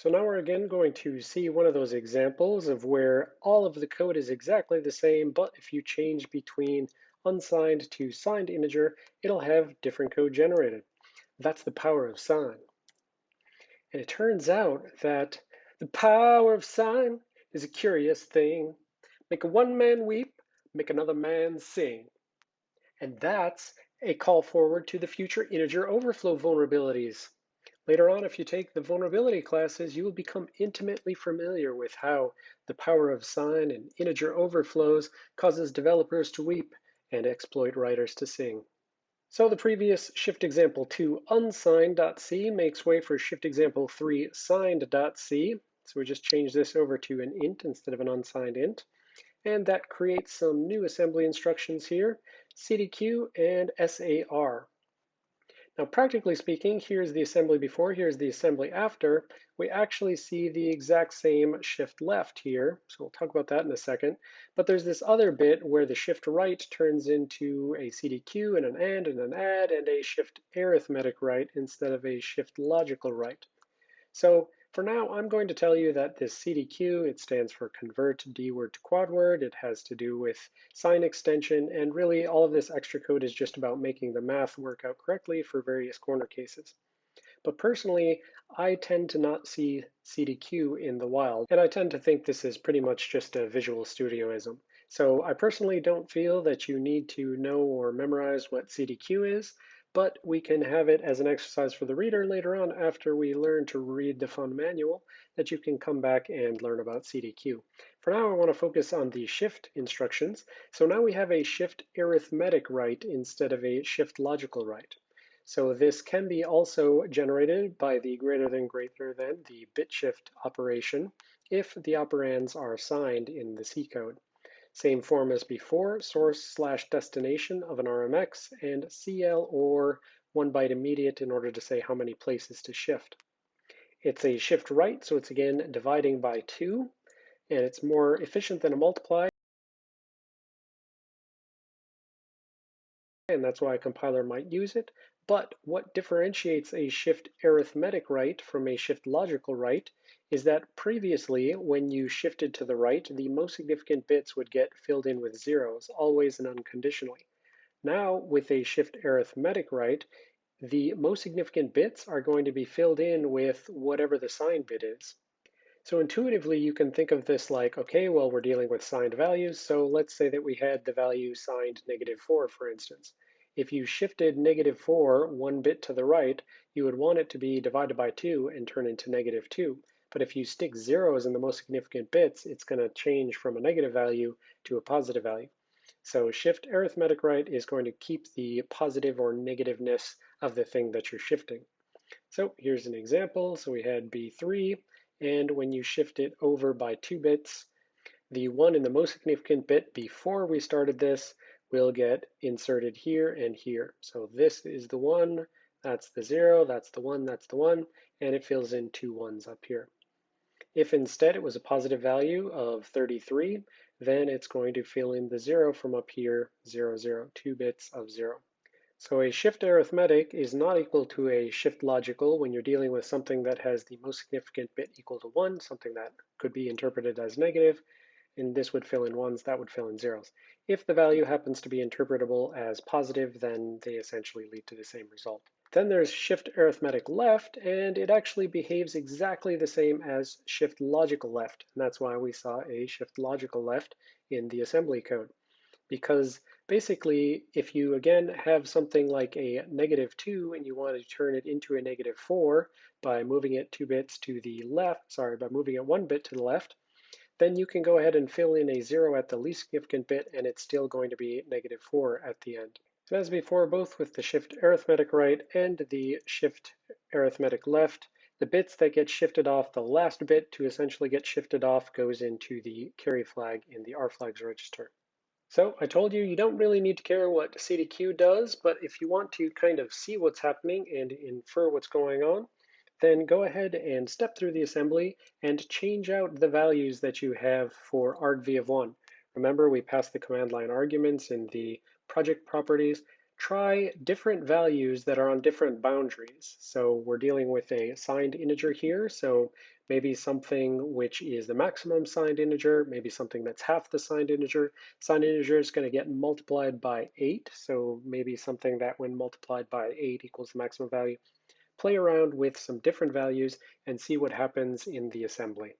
So now we're again going to see one of those examples of where all of the code is exactly the same, but if you change between unsigned to signed integer, it'll have different code generated. That's the power of sign. And it turns out that the power of sign is a curious thing. Make one man weep, make another man sing. And that's a call forward to the future integer overflow vulnerabilities. Later on, if you take the vulnerability classes, you will become intimately familiar with how the power of sign and integer overflows causes developers to weep and exploit writers to sing. So the previous shift example 2 unsigned.c makes way for shift example 3 signed.c. So we just change this over to an int instead of an unsigned int. And that creates some new assembly instructions here, cdq and sar. Now, practically speaking, here's the assembly before, here's the assembly after. We actually see the exact same shift left here. So we'll talk about that in a second. But there's this other bit where the shift right turns into a CDQ and an AND and an ADD and a shift arithmetic right instead of a shift logical right. So for now, I'm going to tell you that this CDQ, it stands for convert dword to quadword. It has to do with sign extension, and really all of this extra code is just about making the math work out correctly for various corner cases. But personally, I tend to not see CDQ in the wild, and I tend to think this is pretty much just a Visual Studioism. So I personally don't feel that you need to know or memorize what CDQ is but we can have it as an exercise for the reader later on after we learn to read the fun manual that you can come back and learn about CDQ. For now, I want to focus on the shift instructions. So now we have a shift arithmetic right instead of a shift logical right. So this can be also generated by the greater than greater than the bit shift operation if the operands are signed in the C code. Same form as before, source slash destination of an RMX, and CL or one byte immediate in order to say how many places to shift. It's a shift right, so it's again dividing by two, and it's more efficient than a multiply. And that's why a compiler might use it. But what differentiates a shift arithmetic right from a shift logical right is that previously, when you shifted to the right, the most significant bits would get filled in with zeros, always and unconditionally. Now, with a shift arithmetic right, the most significant bits are going to be filled in with whatever the signed bit is. So intuitively, you can think of this like, okay, well, we're dealing with signed values, so let's say that we had the value signed negative 4, for instance. If you shifted negative 4 one bit to the right, you would want it to be divided by 2 and turn into negative 2. But if you stick zeros in the most significant bits, it's going to change from a negative value to a positive value. So shift arithmetic right is going to keep the positive or negativeness of the thing that you're shifting. So here's an example. So we had B3, and when you shift it over by two bits, the one in the most significant bit before we started this will get inserted here and here. So this is the one, that's the zero, that's the one, that's the one, and it fills in two ones up here. If instead it was a positive value of 33, then it's going to fill in the zero from up here, zero, zero, two bits of zero. So a shift arithmetic is not equal to a shift logical when you're dealing with something that has the most significant bit equal to one, something that could be interpreted as negative, and this would fill in ones, that would fill in zeros. If the value happens to be interpretable as positive, then they essentially lead to the same result. Then there's shift arithmetic left, and it actually behaves exactly the same as shift logical left. And that's why we saw a shift logical left in the assembly code. Because basically, if you again have something like a negative 2 and you want to turn it into a negative 4 by moving it two bits to the left, sorry, by moving it one bit to the left, then you can go ahead and fill in a 0 at the least significant bit, and it's still going to be negative 4 at the end. So as before, both with the shift arithmetic right and the shift arithmetic left, the bits that get shifted off, the last bit to essentially get shifted off goes into the carry flag in the rflags register. So I told you, you don't really need to care what CDQ does, but if you want to kind of see what's happening and infer what's going on, then go ahead and step through the assembly and change out the values that you have for argv of one. Remember, we passed the command line arguments in the project properties. Try different values that are on different boundaries. So we're dealing with a signed integer here, so maybe something which is the maximum signed integer, maybe something that's half the signed integer. Signed integer is going to get multiplied by 8, so maybe something that when multiplied by 8 equals the maximum value play around with some different values and see what happens in the assembly.